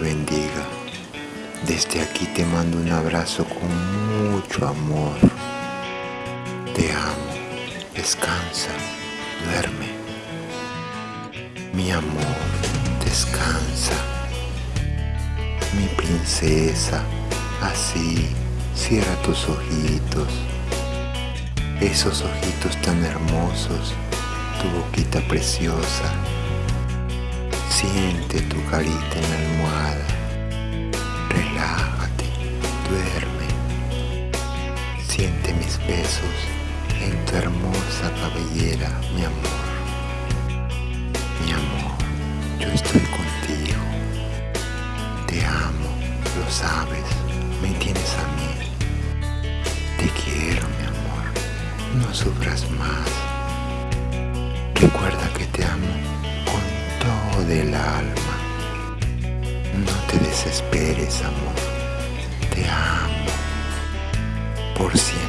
bendiga. Desde aquí te mando un abrazo con mucho amor. Te amo. Descansa. Duerme. Mi amor, descansa. Mi princesa, así, cierra tus ojitos. Esos ojitos tan hermosos, tu boquita preciosa. Siente tu carita en la besos en tu hermosa cabellera, mi amor. Mi amor, yo estoy contigo. Te amo, lo sabes, me tienes a mí. Te quiero, mi amor, no sufras más. Recuerda que te amo con todo el alma. No te desesperes, amor. Te amo. Por siempre